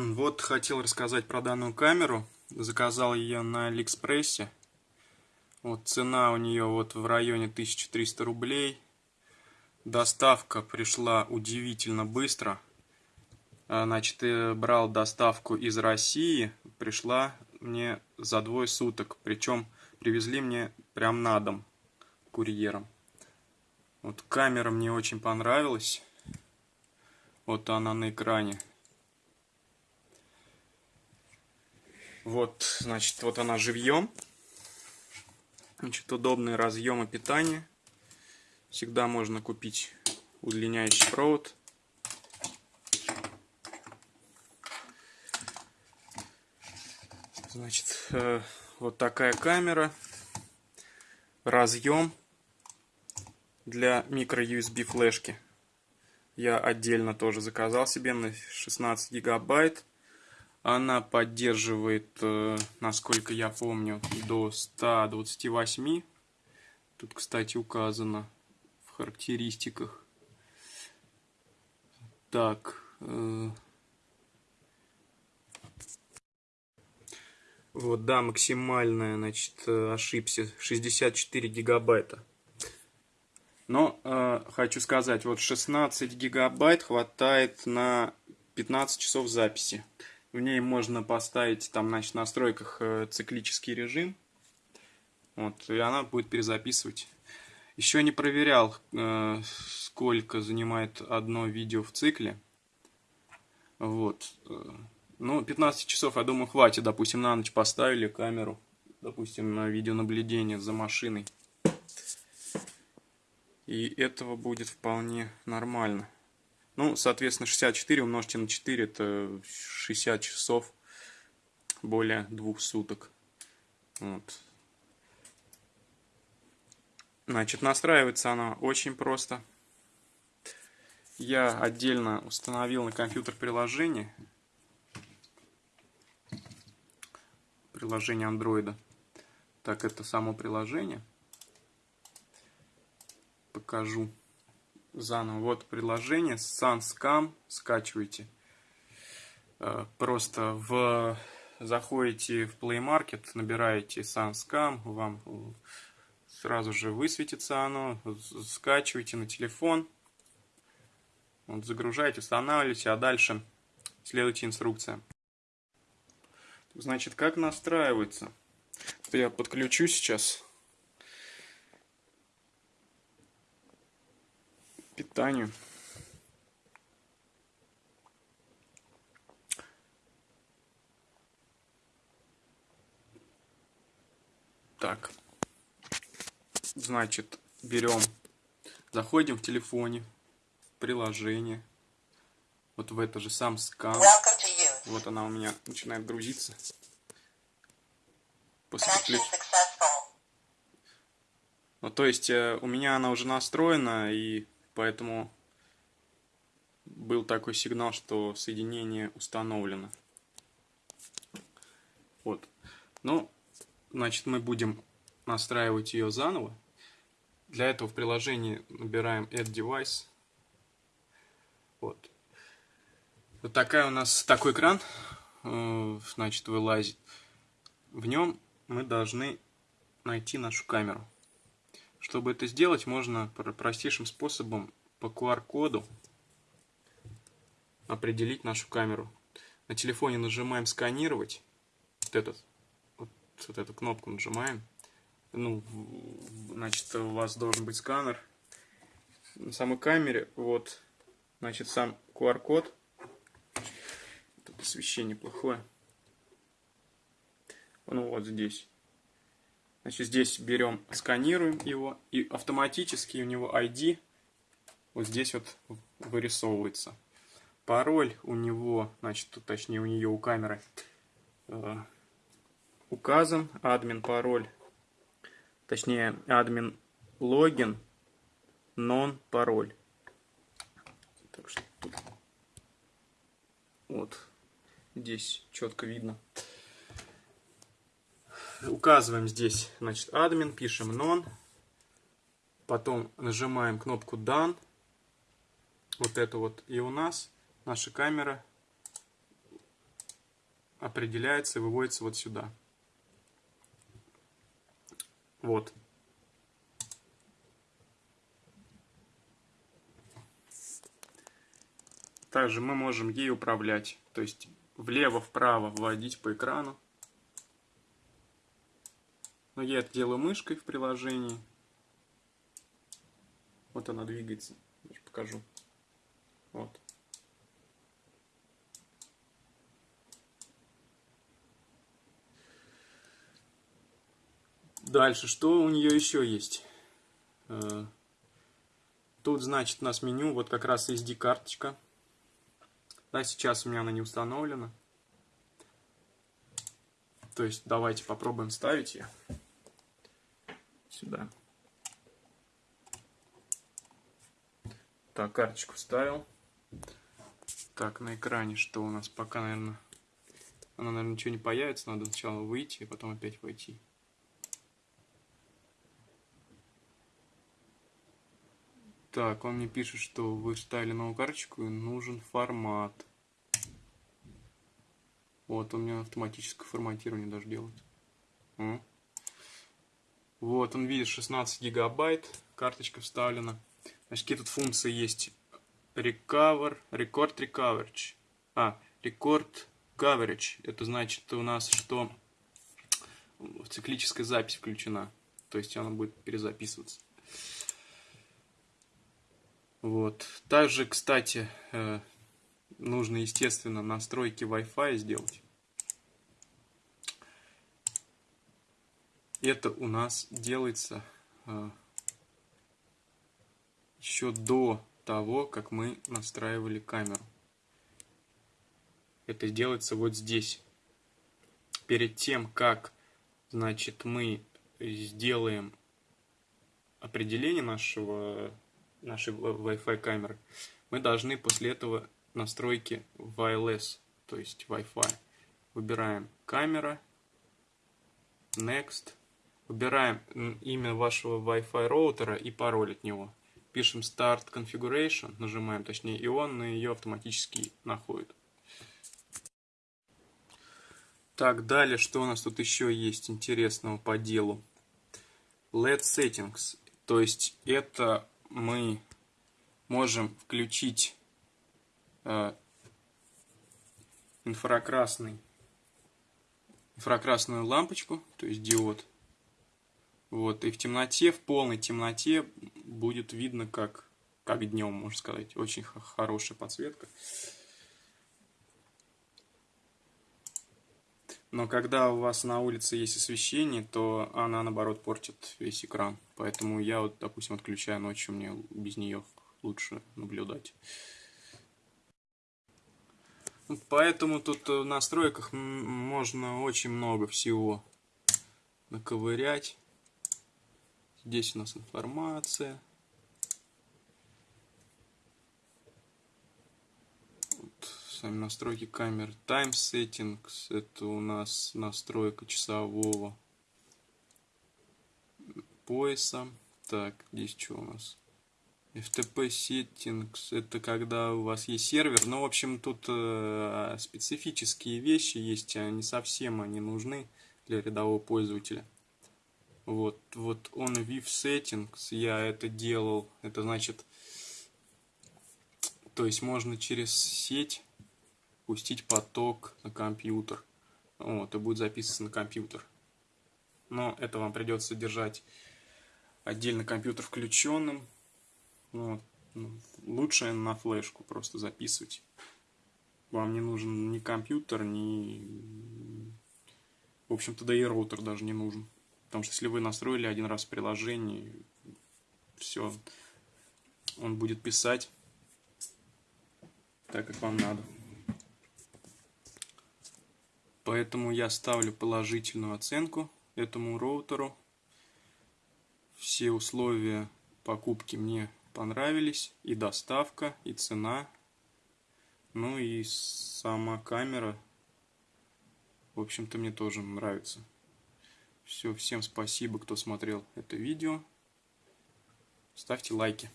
Вот хотел рассказать про данную камеру. Заказал ее на Алиэкспрессе. Вот цена у нее вот в районе 1300 рублей. Доставка пришла удивительно быстро. А, значит, я брал доставку из России. Пришла мне за двое суток. Причем привезли мне прям на дом курьером. Вот камера мне очень понравилась. Вот она на экране. Вот, значит, вот она живьем. Значит, удобные разъемы питания. Всегда можно купить удлиняющий провод. Значит, э, вот такая камера. Разъем для микро USB флешки. Я отдельно тоже заказал себе на 16 гигабайт. Она поддерживает, э, насколько я помню, до 128. Тут, кстати, указано в характеристиках. Так. Э, вот, да, максимальная, значит, э, ошибся, 64 гигабайта. Но э, хочу сказать, вот 16 гигабайт хватает на 15 часов записи. В ней можно поставить там, значит, в настройках э, циклический режим. Вот, и она будет перезаписывать. Еще не проверял, э, сколько занимает одно видео в цикле. Вот. Э, ну, 15 часов, я думаю, хватит. Допустим, на ночь поставили камеру. Допустим, на видеонаблюдение за машиной. И этого будет вполне нормально. Ну, соответственно, 64 умножьте на 4, это 60 часов, более двух суток. Вот. Значит, настраивается она очень просто. Я отдельно установил на компьютер приложение. Приложение андроида. Так, это само приложение. Покажу заново. Вот приложение SunScam, скачивайте. Э, просто в заходите в Play Market, набираете SunScam, вам сразу же высветится оно, скачивайте на телефон, вот, загружаете, устанавливаете, а дальше следуйте инструкциям. Значит, как настраивается? Я подключу сейчас питанию. Так, значит, берем, заходим в телефоне, приложение, вот в это же сам скан. Вот она у меня начинает грузиться. После подключ... Ну, то есть, э, у меня она уже настроена, и Поэтому был такой сигнал, что соединение установлено. Вот. Ну, значит, мы будем настраивать ее заново. Для этого в приложении набираем Add Device. Вот. Вот такая у нас такой экран, э, значит, вылазит. В нем мы должны найти нашу камеру. Чтобы это сделать, можно простейшим способом по QR-коду определить нашу камеру. На телефоне нажимаем «Сканировать». Вот, этот, вот, вот эту кнопку нажимаем. Ну, значит, у вас должен быть сканер. На самой камере, вот, значит, сам QR-код. Тут освещение плохое. Ну, вот здесь. Значит, здесь берем, сканируем его, и автоматически у него ID вот здесь вот вырисовывается. Пароль у него, значит, точнее у нее, у камеры э, указан, админ пароль, точнее админ логин, нон пароль. Так что тут вот здесь четко видно указываем здесь, значит, админ, пишем non, потом нажимаем кнопку done, вот это вот, и у нас наша камера определяется и выводится вот сюда. Вот. Также мы можем ей управлять, то есть влево-вправо вводить по экрану. Но я это делаю мышкой в приложении. Вот она двигается. Даже покажу. Вот. Дальше, что у нее еще есть? Э, тут, значит, у нас меню, вот как раз SD-карточка. Да, сейчас у меня она не установлена. То есть, давайте попробуем ставить ее сюда. Так, карточку вставил. Так, на экране что у нас? Пока, наверное, она, наверное, ничего не появится. Надо сначала выйти, и потом опять войти. Так, он мне пишет, что вы вставили новую карточку и нужен формат. Вот, у меня автоматическое форматирование даже делает. Вот, он видит 16 гигабайт, карточка вставлена. Значит, какие тут функции есть? Recover, Record Recoverage. А, Record Coverage. Это значит у нас, что циклическая запись включена. То есть она будет перезаписываться. Вот. Также, кстати, э, нужно, естественно, настройки Wi-Fi сделать. Это у нас делается э, еще до того, как мы настраивали камеру. Это делается вот здесь. Перед тем, как, значит, мы сделаем определение нашего нашей Wi-Fi камеры, мы должны после этого настройки wireless, то есть Wi-Fi. Выбираем камера, next, выбираем имя вашего Wi-Fi роутера и пароль от него. Пишем Start Configuration, нажимаем точнее, и он ее автоматически находит. Так, далее, что у нас тут еще есть интересного по делу? LED Settings, то есть это мы можем включить э, инфракрасный, инфракрасную лампочку, то есть диод. Вот, и в темноте, в полной темноте будет видно, как, как днем, можно сказать. Очень хорошая подсветка. Но когда у вас на улице есть освещение, то она, наоборот, портит весь экран. Поэтому я, вот, допустим, отключаю ночью, мне без нее лучше наблюдать. Поэтому тут в настройках можно очень много всего наковырять. Здесь у нас информация. сами настройки камер. Time Settings, это у нас настройка часового пояса. Так, здесь что у нас? FTP Settings, это когда у вас есть сервер. Ну, в общем, тут э, специфические вещи есть, они совсем они нужны для рядового пользователя. Вот, вот он Viv Settings, я это делал, это значит, то есть можно через сеть пустить поток на компьютер. Вот, и будет записываться на компьютер. Но это вам придется держать отдельно компьютер включенным. Вот. Ну, лучше на флешку просто записывать. Вам не нужен ни компьютер, ни... В общем-то, да и роутер даже не нужен. Потому что если вы настроили один раз приложение, все, он будет писать так, как вам надо. Поэтому я ставлю положительную оценку этому роутеру. Все условия покупки мне понравились. И доставка, и цена. Ну и сама камера. В общем-то мне тоже нравится. Все, всем спасибо, кто смотрел это видео. Ставьте лайки.